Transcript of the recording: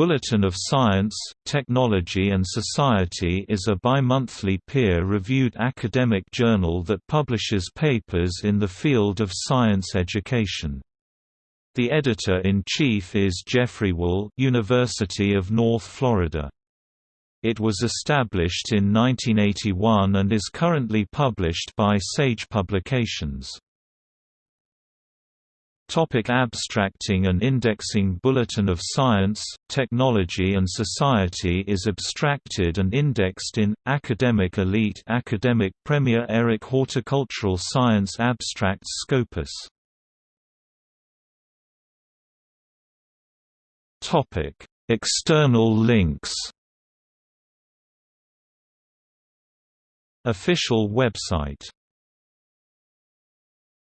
Bulletin of Science, Technology and Society is a bi-monthly peer-reviewed academic journal that publishes papers in the field of science education. The editor-in-chief is Jeffrey Wool University of North Florida. It was established in 1981 and is currently published by Sage Publications. Topic abstracting and indexing Bulletin of Science, Technology and Society is abstracted and indexed in, Academic Elite Academic Premier Eric Horticultural Science Abstracts Scopus. External links. Official website